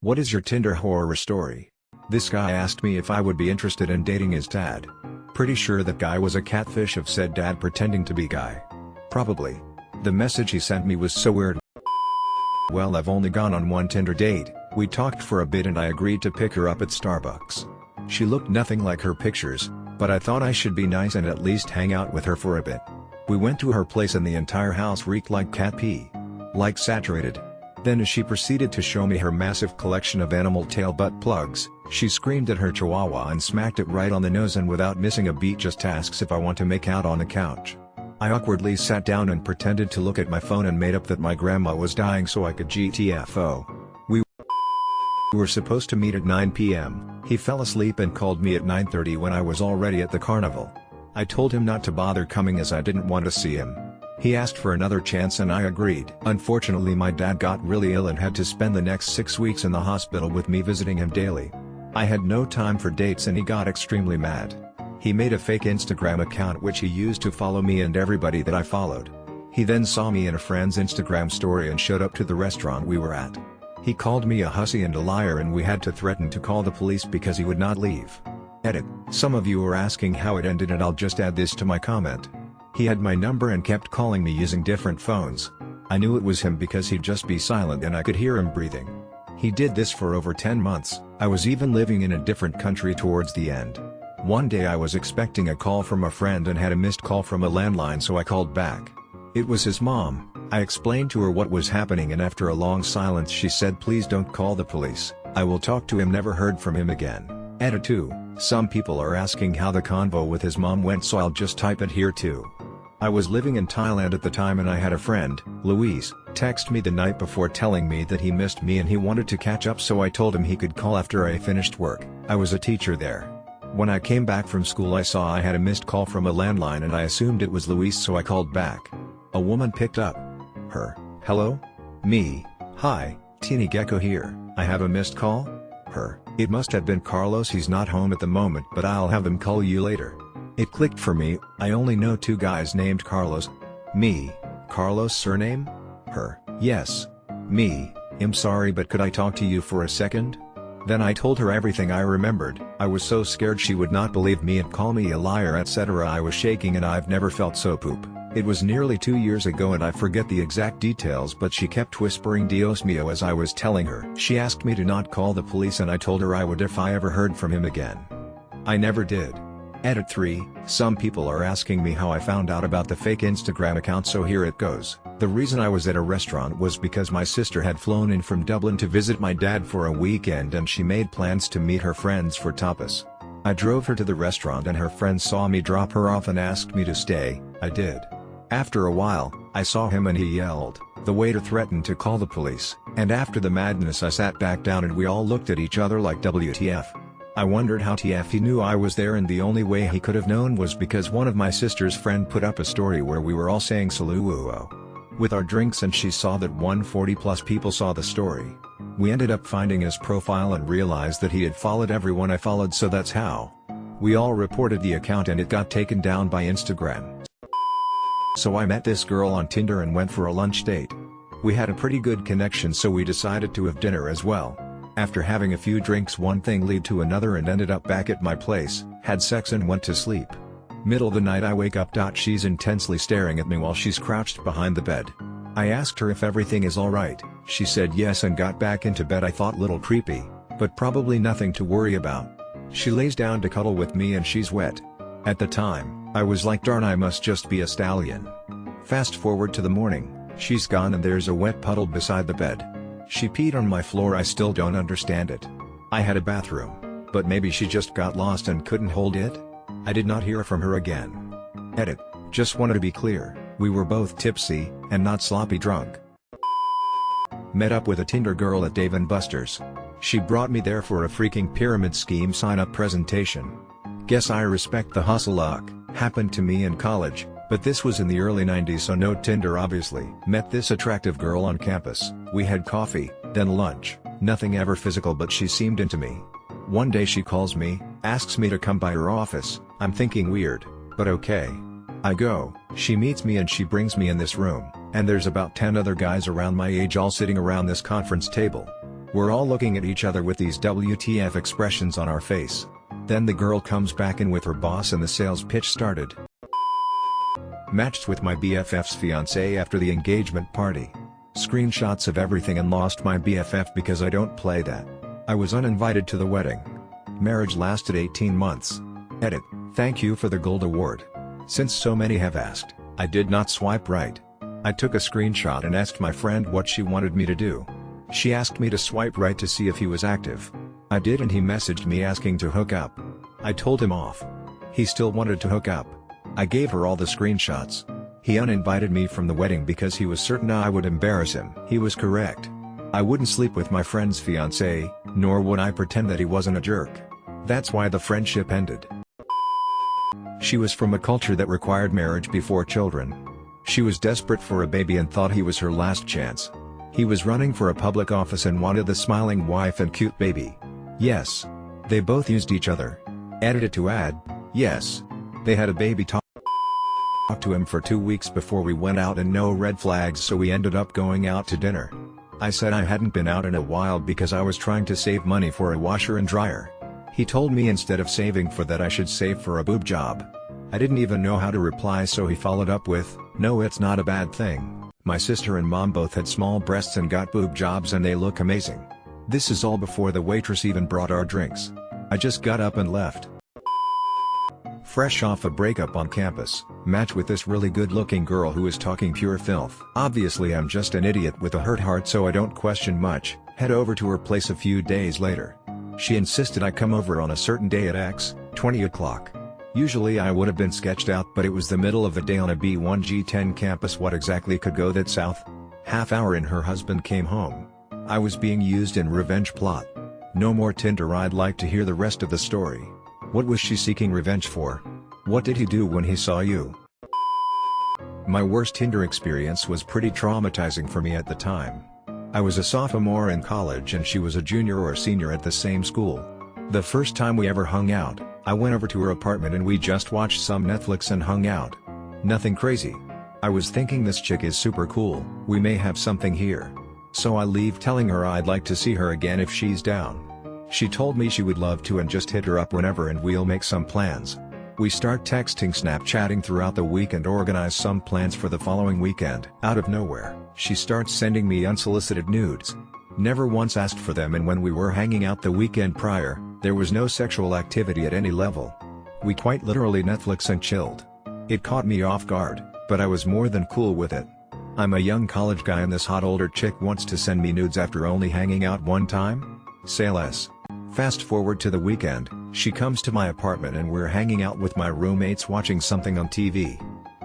What is your Tinder horror story? This guy asked me if I would be interested in dating his dad. Pretty sure that guy was a catfish of said dad pretending to be guy. Probably. The message he sent me was so weird. Well I've only gone on one Tinder date, we talked for a bit and I agreed to pick her up at Starbucks. She looked nothing like her pictures, but I thought I should be nice and at least hang out with her for a bit. We went to her place and the entire house reeked like cat pee. Like saturated. Then as she proceeded to show me her massive collection of animal tail butt plugs, she screamed at her chihuahua and smacked it right on the nose and without missing a beat just asks if I want to make out on the couch. I awkwardly sat down and pretended to look at my phone and made up that my grandma was dying so I could GTFO. We were supposed to meet at 9 p.m., he fell asleep and called me at 9.30 when I was already at the carnival. I told him not to bother coming as I didn't want to see him. He asked for another chance and I agreed. Unfortunately my dad got really ill and had to spend the next six weeks in the hospital with me visiting him daily. I had no time for dates and he got extremely mad. He made a fake Instagram account which he used to follow me and everybody that I followed. He then saw me in a friend's Instagram story and showed up to the restaurant we were at. He called me a hussy and a liar and we had to threaten to call the police because he would not leave. Edit. Some of you are asking how it ended and I'll just add this to my comment. He had my number and kept calling me using different phones. I knew it was him because he'd just be silent and I could hear him breathing. He did this for over 10 months, I was even living in a different country towards the end. One day I was expecting a call from a friend and had a missed call from a landline so I called back. It was his mom, I explained to her what was happening and after a long silence she said please don't call the police, I will talk to him never heard from him again. Edit 2, some people are asking how the convo with his mom went so I'll just type it here too. I was living in Thailand at the time and I had a friend, Luis, text me the night before telling me that he missed me and he wanted to catch up so I told him he could call after I finished work, I was a teacher there. When I came back from school I saw I had a missed call from a landline and I assumed it was Luis so I called back. A woman picked up. Her, hello? Me, hi, Teeny Gecko here, I have a missed call? Her, it must have been Carlos he's not home at the moment but I'll have them call you later. It clicked for me, I only know two guys named Carlos. Me, Carlos surname? Her, yes. Me, I'm sorry but could I talk to you for a second? Then I told her everything I remembered, I was so scared she would not believe me and call me a liar etc. I was shaking and I've never felt so poop. It was nearly two years ago and I forget the exact details but she kept whispering Dios mio as I was telling her. She asked me to not call the police and I told her I would if I ever heard from him again. I never did. Edit 3, some people are asking me how I found out about the fake Instagram account so here it goes. The reason I was at a restaurant was because my sister had flown in from Dublin to visit my dad for a weekend and she made plans to meet her friends for tapas. I drove her to the restaurant and her friends saw me drop her off and asked me to stay, I did. After a while, I saw him and he yelled, the waiter threatened to call the police, and after the madness I sat back down and we all looked at each other like WTF. I wondered how TF he knew I was there and the only way he could have known was because one of my sister's friend put up a story where we were all saying saluo. With our drinks and she saw that 140 plus people saw the story. We ended up finding his profile and realized that he had followed everyone I followed so that's how. We all reported the account and it got taken down by Instagram. So I met this girl on Tinder and went for a lunch date. We had a pretty good connection so we decided to have dinner as well. After having a few drinks one thing led to another and ended up back at my place, had sex and went to sleep. Middle of the night I wake up. She's intensely staring at me while she's crouched behind the bed. I asked her if everything is alright, she said yes and got back into bed I thought little creepy, but probably nothing to worry about. She lays down to cuddle with me and she's wet. At the time, I was like darn I must just be a stallion. Fast forward to the morning, she's gone and there's a wet puddle beside the bed. She peed on my floor I still don't understand it. I had a bathroom, but maybe she just got lost and couldn't hold it? I did not hear from her again. Edit, just wanted to be clear, we were both tipsy, and not sloppy drunk. Met up with a Tinder girl at Dave & Buster's. She brought me there for a freaking pyramid scheme sign-up presentation. Guess I respect the hustle luck, happened to me in college, but this was in the early 90s so no Tinder obviously. Met this attractive girl on campus, we had coffee, then lunch, nothing ever physical but she seemed into me. One day she calls me, asks me to come by her office, I'm thinking weird, but okay. I go, she meets me and she brings me in this room, and there's about 10 other guys around my age all sitting around this conference table. We're all looking at each other with these WTF expressions on our face. Then the girl comes back in with her boss and the sales pitch started. Matched with my BFF's fiance after the engagement party. Screenshots of everything and lost my BFF because I don't play that. I was uninvited to the wedding. Marriage lasted 18 months. Edit, thank you for the gold award. Since so many have asked, I did not swipe right. I took a screenshot and asked my friend what she wanted me to do. She asked me to swipe right to see if he was active. I did and he messaged me asking to hook up. I told him off. He still wanted to hook up. I gave her all the screenshots. He uninvited me from the wedding because he was certain I would embarrass him. He was correct. I wouldn't sleep with my friend's fiancé, nor would I pretend that he wasn't a jerk. That's why the friendship ended. She was from a culture that required marriage before children. She was desperate for a baby and thought he was her last chance. He was running for a public office and wanted the smiling wife and cute baby. Yes. They both used each other. Edited to add, yes. They had a baby talk to him for two weeks before we went out and no red flags so we ended up going out to dinner. I said I hadn't been out in a while because I was trying to save money for a washer and dryer. He told me instead of saving for that I should save for a boob job. I didn't even know how to reply so he followed up with, no it's not a bad thing, my sister and mom both had small breasts and got boob jobs and they look amazing. This is all before the waitress even brought our drinks. I just got up and left. Fresh off a breakup on campus, match with this really good looking girl who is talking pure filth. Obviously I'm just an idiot with a hurt heart so I don't question much, head over to her place a few days later. She insisted I come over on a certain day at X, 20 o'clock. Usually I would have been sketched out but it was the middle of the day on a Big Ten campus what exactly could go that south? Half hour in her husband came home. I was being used in revenge plot. No more Tinder I'd like to hear the rest of the story. What was she seeking revenge for? What did he do when he saw you? My worst Tinder experience was pretty traumatizing for me at the time. I was a sophomore in college and she was a junior or senior at the same school. The first time we ever hung out, I went over to her apartment and we just watched some Netflix and hung out. Nothing crazy. I was thinking this chick is super cool, we may have something here. So I leave telling her I'd like to see her again if she's down. She told me she would love to and just hit her up whenever and we'll make some plans. We start texting snapchatting throughout the week and organize some plans for the following weekend. Out of nowhere, she starts sending me unsolicited nudes. Never once asked for them and when we were hanging out the weekend prior, there was no sexual activity at any level. We quite literally Netflix and chilled. It caught me off guard, but I was more than cool with it. I'm a young college guy and this hot older chick wants to send me nudes after only hanging out one time? Say less. Fast forward to the weekend, she comes to my apartment and we're hanging out with my roommates watching something on TV.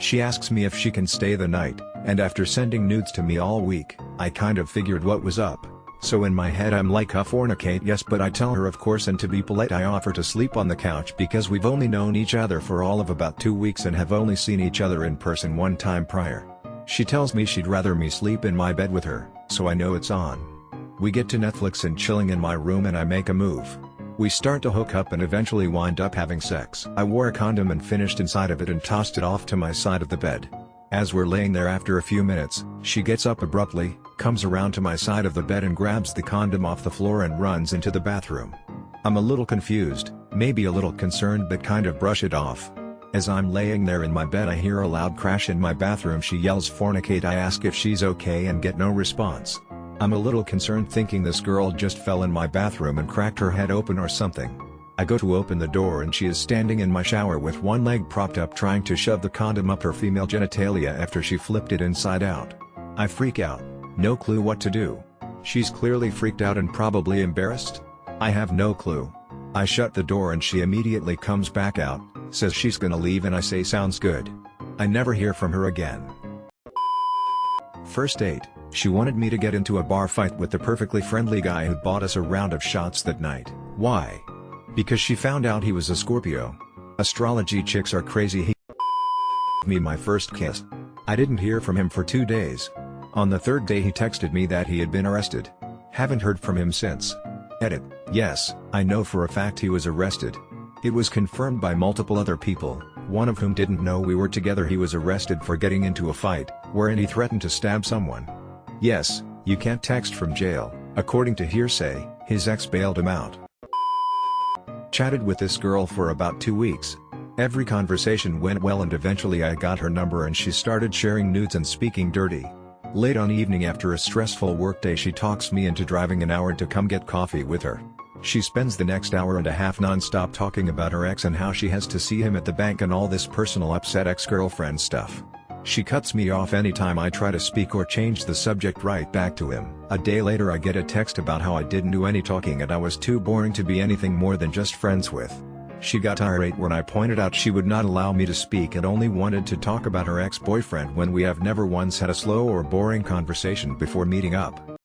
She asks me if she can stay the night, and after sending nudes to me all week, I kind of figured what was up. So in my head I'm like a fornicate yes but I tell her of course and to be polite I offer to sleep on the couch because we've only known each other for all of about two weeks and have only seen each other in person one time prior. She tells me she'd rather me sleep in my bed with her, so I know it's on. We get to Netflix and chilling in my room and I make a move. We start to hook up and eventually wind up having sex. I wore a condom and finished inside of it and tossed it off to my side of the bed. As we're laying there after a few minutes, she gets up abruptly, comes around to my side of the bed and grabs the condom off the floor and runs into the bathroom. I'm a little confused, maybe a little concerned but kind of brush it off. As I'm laying there in my bed I hear a loud crash in my bathroom she yells fornicate I ask if she's okay and get no response. I'm a little concerned thinking this girl just fell in my bathroom and cracked her head open or something. I go to open the door and she is standing in my shower with one leg propped up trying to shove the condom up her female genitalia after she flipped it inside out. I freak out, no clue what to do. She's clearly freaked out and probably embarrassed? I have no clue. I shut the door and she immediately comes back out, says she's gonna leave and I say sounds good. I never hear from her again. First date, she wanted me to get into a bar fight with the perfectly friendly guy who bought us a round of shots that night. Why? Because she found out he was a Scorpio. Astrology chicks are crazy he me my first kiss. I didn't hear from him for two days. On the third day he texted me that he had been arrested. Haven't heard from him since. Edit, yes, I know for a fact he was arrested. It was confirmed by multiple other people, one of whom didn't know we were together he was arrested for getting into a fight, wherein he threatened to stab someone. Yes, you can't text from jail, According to hearsay, his ex bailed him out. Chatted with this girl for about two weeks. Every conversation went well and eventually I got her number and she started sharing nudes and speaking dirty. Late on evening after a stressful workday she talks me into driving an hour to come get coffee with her. She spends the next hour and a half non-stop talking about her ex and how she has to see him at the bank and all this personal upset ex-girlfriend stuff. She cuts me off anytime I try to speak or change the subject right back to him. A day later I get a text about how I didn't do any talking and I was too boring to be anything more than just friends with. She got irate when I pointed out she would not allow me to speak and only wanted to talk about her ex-boyfriend when we have never once had a slow or boring conversation before meeting up.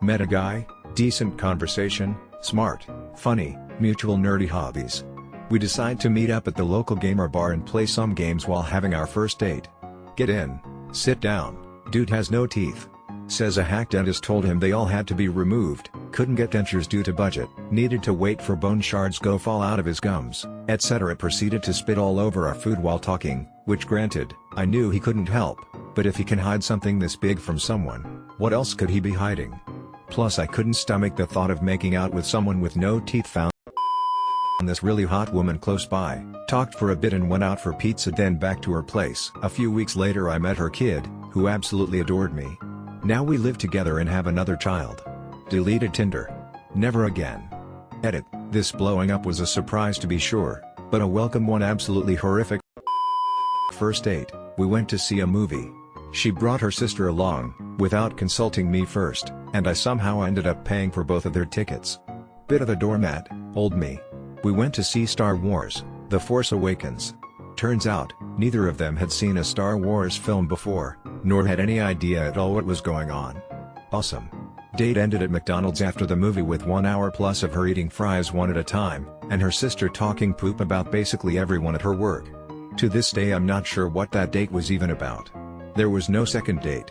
Met a guy, decent conversation, smart, funny, mutual nerdy hobbies. We decide to meet up at the local gamer bar and play some games while having our first date. Get in, sit down, dude has no teeth. Says a hack dentist told him they all had to be removed, couldn't get dentures due to budget, needed to wait for bone shards go fall out of his gums, etc. Proceeded to spit all over our food while talking, which granted, I knew he couldn't help, but if he can hide something this big from someone, what else could he be hiding? Plus I couldn't stomach the thought of making out with someone with no teeth found this really hot woman close by, talked for a bit and went out for pizza then back to her place. A few weeks later I met her kid, who absolutely adored me. Now we live together and have another child. Deleted Tinder. Never again. Edit, this blowing up was a surprise to be sure, but a welcome one absolutely horrific. First date, we went to see a movie. She brought her sister along, without consulting me first, and I somehow ended up paying for both of their tickets. Bit of a doormat, old me. We went to see Star Wars, The Force Awakens. Turns out, neither of them had seen a Star Wars film before, nor had any idea at all what was going on. Awesome. Date ended at McDonald's after the movie with one hour plus of her eating fries one at a time, and her sister talking poop about basically everyone at her work. To this day I'm not sure what that date was even about. There was no second date.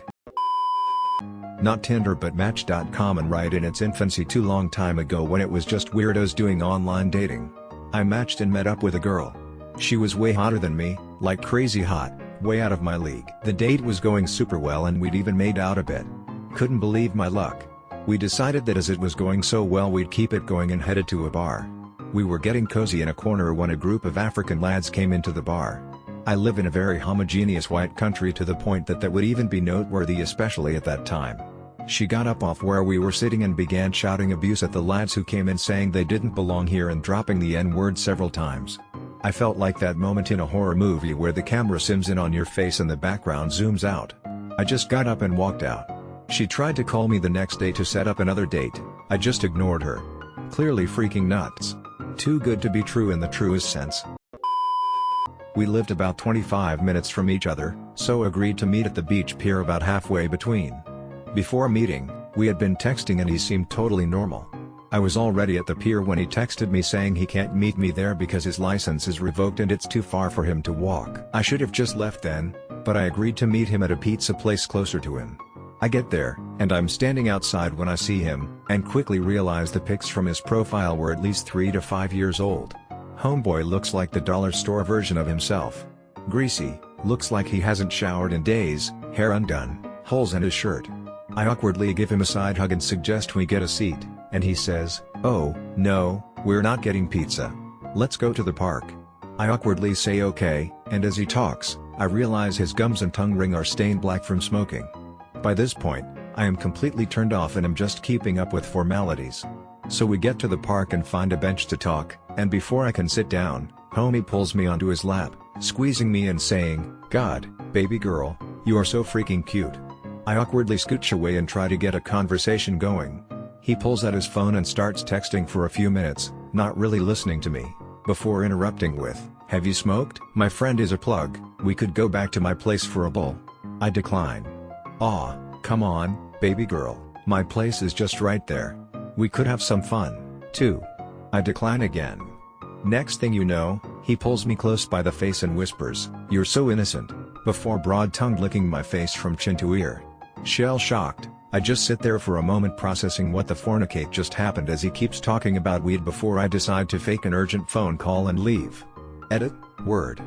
Not Tinder but Match.com and right in its infancy too long time ago when it was just weirdos doing online dating. I matched and met up with a girl. She was way hotter than me, like crazy hot, way out of my league. The date was going super well and we'd even made out a bit. Couldn't believe my luck. We decided that as it was going so well we'd keep it going and headed to a bar. We were getting cozy in a corner when a group of African lads came into the bar. I live in a very homogeneous white country to the point that that would even be noteworthy especially at that time. She got up off where we were sitting and began shouting abuse at the lads who came in saying they didn't belong here and dropping the n-word several times. I felt like that moment in a horror movie where the camera sims in on your face and the background zooms out. I just got up and walked out. She tried to call me the next day to set up another date, I just ignored her. Clearly freaking nuts. Too good to be true in the truest sense. We lived about 25 minutes from each other, so agreed to meet at the beach pier about halfway between. Before meeting, we had been texting and he seemed totally normal. I was already at the pier when he texted me saying he can't meet me there because his license is revoked and it's too far for him to walk. I should have just left then, but I agreed to meet him at a pizza place closer to him. I get there, and I'm standing outside when I see him, and quickly realize the pics from his profile were at least 3 to 5 years old. Homeboy looks like the dollar store version of himself. Greasy, looks like he hasn't showered in days, hair undone, holes in his shirt. I awkwardly give him a side hug and suggest we get a seat and he says, oh, no, we're not getting pizza. Let's go to the park. I awkwardly say okay, and as he talks, I realize his gums and tongue ring are stained black from smoking. By this point, I am completely turned off and am just keeping up with formalities. So we get to the park and find a bench to talk, and before I can sit down, homie pulls me onto his lap, squeezing me and saying, God, baby girl, you are so freaking cute. I awkwardly scooch away and try to get a conversation going, he pulls out his phone and starts texting for a few minutes, not really listening to me, before interrupting with, Have you smoked? My friend is a plug, we could go back to my place for a bowl. I decline. Aw, come on, baby girl, my place is just right there. We could have some fun, too. I decline again. Next thing you know, he pulls me close by the face and whispers, You're so innocent, before broad-tongued licking my face from chin to ear. Shell-shocked, I just sit there for a moment processing what the fornicate just happened as he keeps talking about weed before I decide to fake an urgent phone call and leave. Edit, word.